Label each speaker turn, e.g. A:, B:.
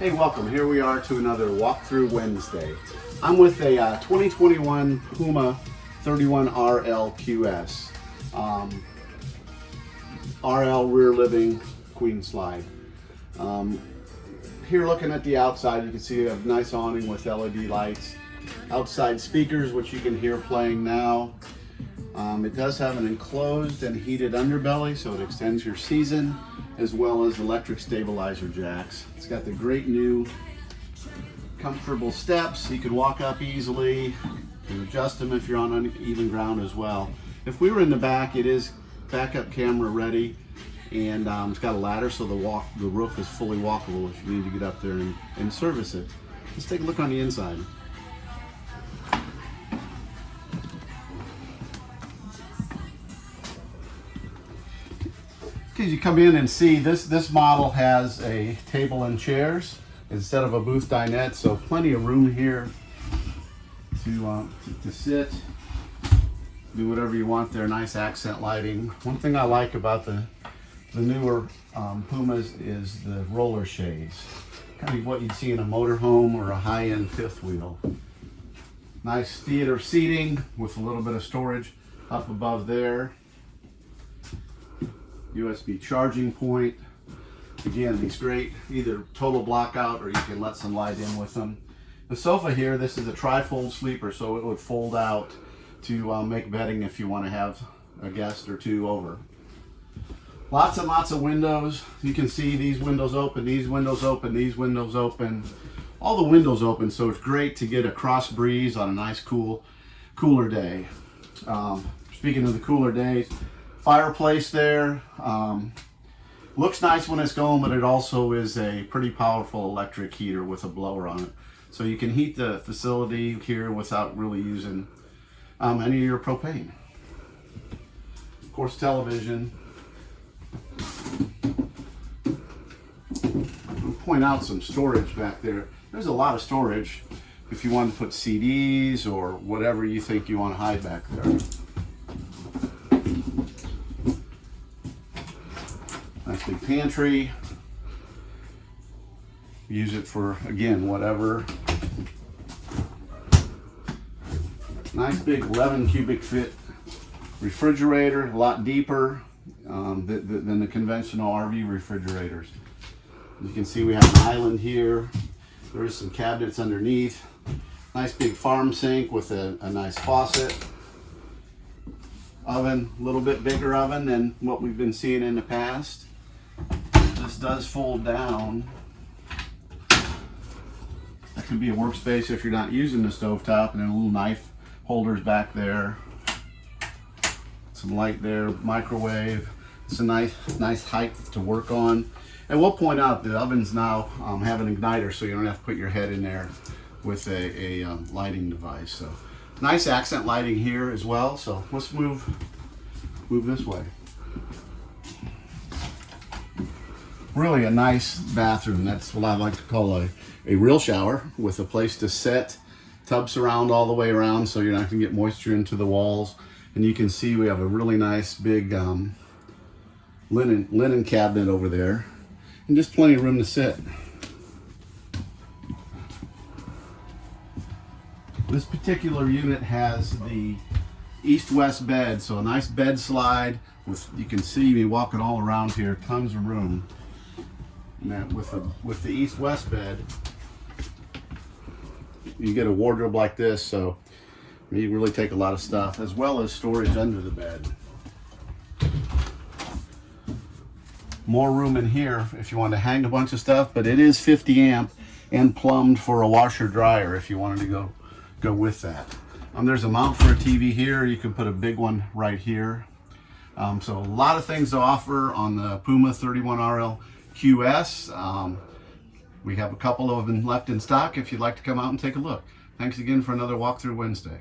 A: Hey, welcome. Here we are to another Walkthrough Wednesday. I'm with a uh, 2021 Puma 31RL QS. Um, RL rear living queen slide. Um, here looking at the outside, you can see a nice awning with LED lights. Outside speakers, which you can hear playing now. Um, it does have an enclosed and heated underbelly, so it extends your season as well as electric stabilizer jacks. It's got the great new comfortable steps. You can walk up easily and adjust them if you're on uneven ground as well. If we were in the back, it is backup camera ready and um, it's got a ladder so the walk the roof is fully walkable if you need to get up there and, and service it. Let's take a look on the inside. Okay, you come in and see this, this model has a table and chairs instead of a booth dinette, so plenty of room here to, uh, to, sit, do whatever you want there, nice accent lighting. One thing I like about the, the newer um, Pumas is the roller shades, kind of what you'd see in a motorhome or a high-end fifth wheel. Nice theater seating with a little bit of storage up above there. USB charging point. Again, these great, either total blackout or you can let some light in with them. The sofa here, this is a tri-fold sleeper, so it would fold out to uh, make bedding if you want to have a guest or two over. Lots and lots of windows. You can see these windows open, these windows open, these windows open. All the windows open, so it's great to get a cross breeze on a nice cool, cooler day. Um, speaking of the cooler days, fireplace there. Um, looks nice when it's going, but it also is a pretty powerful electric heater with a blower on it. So you can heat the facility here without really using um, any of your propane. Of course, television. I'll point out some storage back there. There's a lot of storage if you want to put CDs or whatever you think you want to hide back there. Nice big pantry. Use it for, again, whatever. Nice big 11 cubic foot refrigerator, a lot deeper um, than the conventional RV refrigerators. You can see, we have an island here. There's some cabinets underneath. Nice big farm sink with a, a nice faucet. Oven, a little bit bigger oven than what we've been seeing in the past does fold down. That could be a workspace if you're not using the stovetop and then a little knife holders back there. Some light there, microwave. It's a nice, nice height to work on. And we'll point out the ovens now um, have an igniter so you don't have to put your head in there with a, a um, lighting device. So nice accent lighting here as well. So let's move, move this way. Really a nice bathroom. That's what I like to call a, a real shower with a place to sit, tub surround all the way around so you're not gonna get moisture into the walls. And you can see we have a really nice big um, linen, linen cabinet over there and just plenty of room to sit. This particular unit has the east-west bed, so a nice bed slide with, you can see me walking all around here, tons of room. And with the with the east-west bed, you get a wardrobe like this, so you really take a lot of stuff, as well as storage under the bed. More room in here if you want to hang a bunch of stuff, but it is 50 amp and plumbed for a washer dryer if you wanted to go go with that. Um, there's a mount for a TV here. You can put a big one right here. Um, so a lot of things to offer on the Puma 31RL QS. Um, we have a couple of them left in stock if you'd like to come out and take a look. Thanks again for another Walkthrough Wednesday.